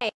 Hey,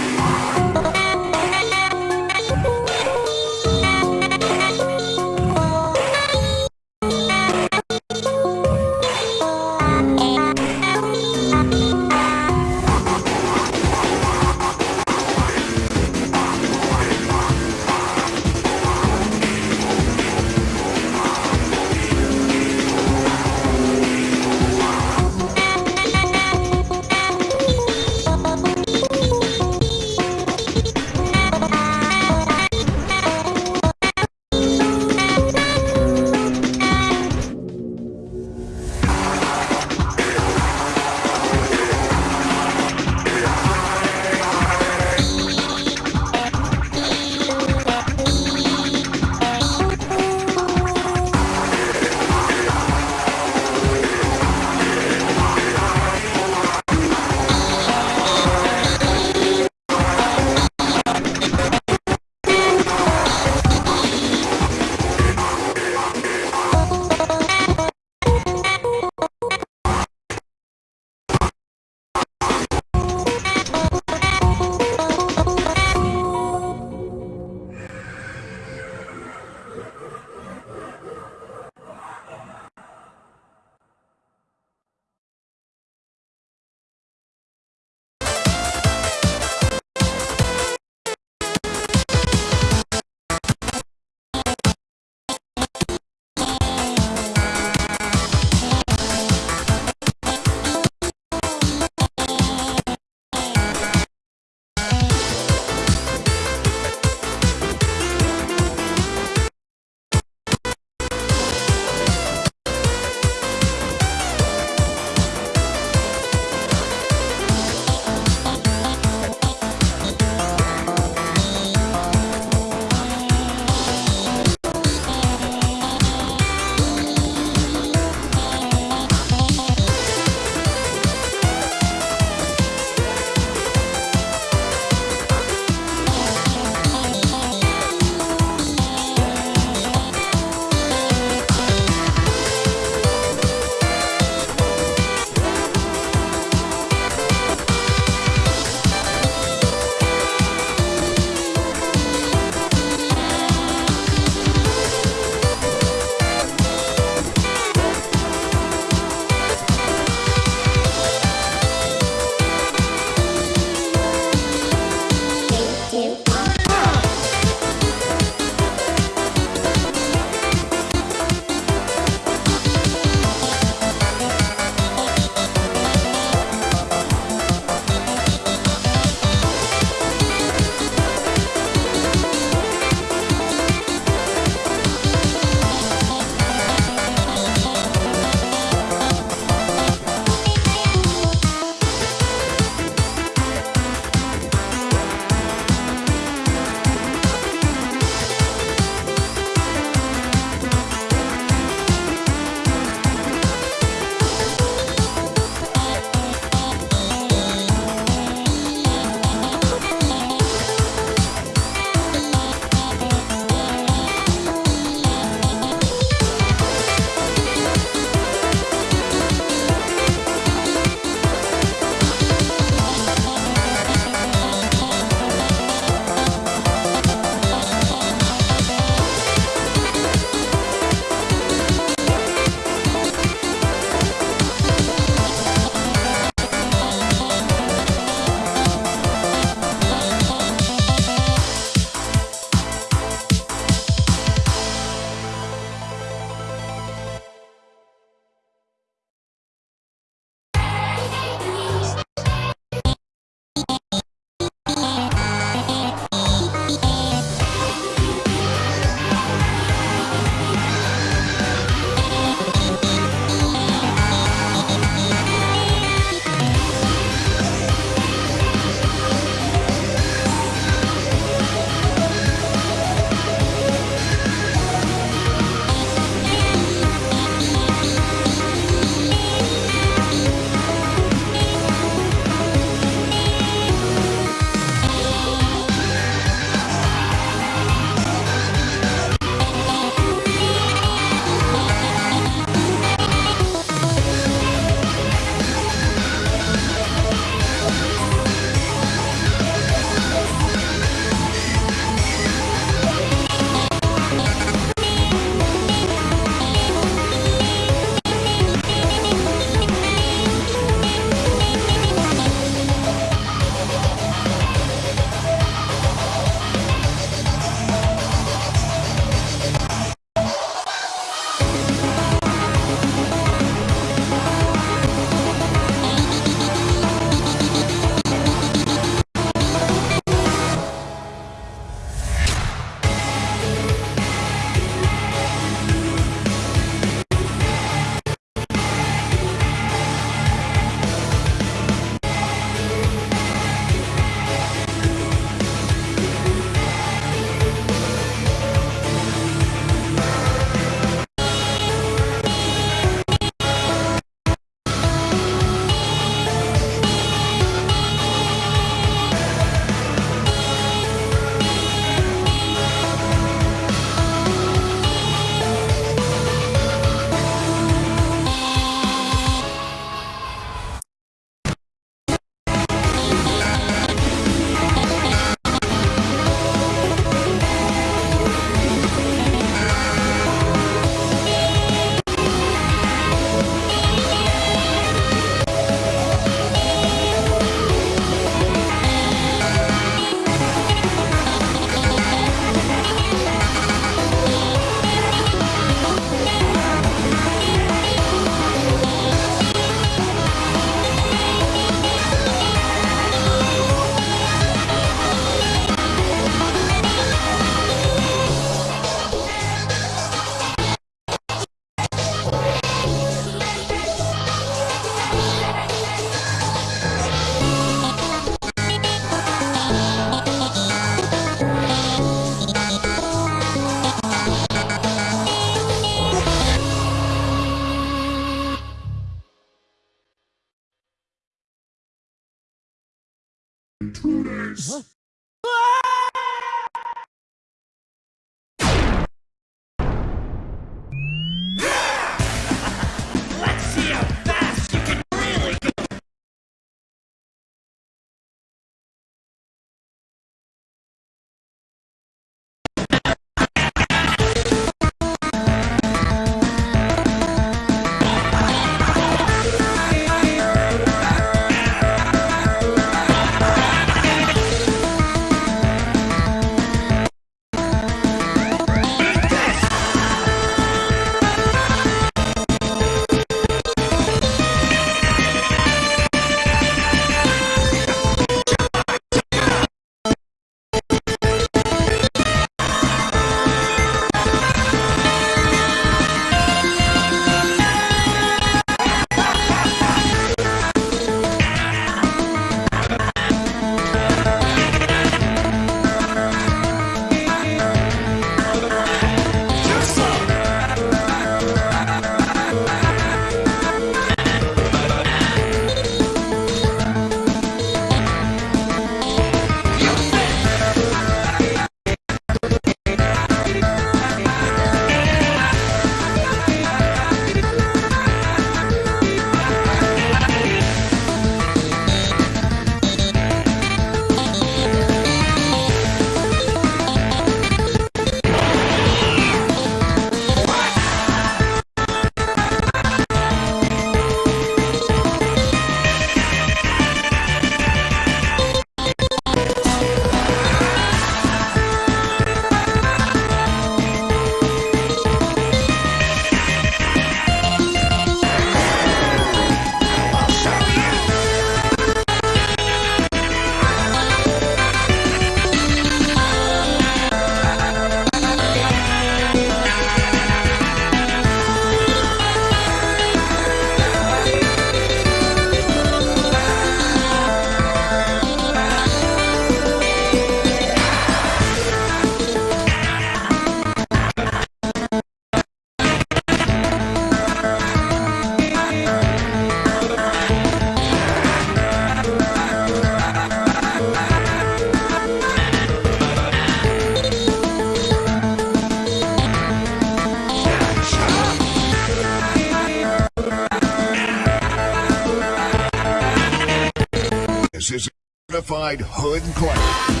hood class.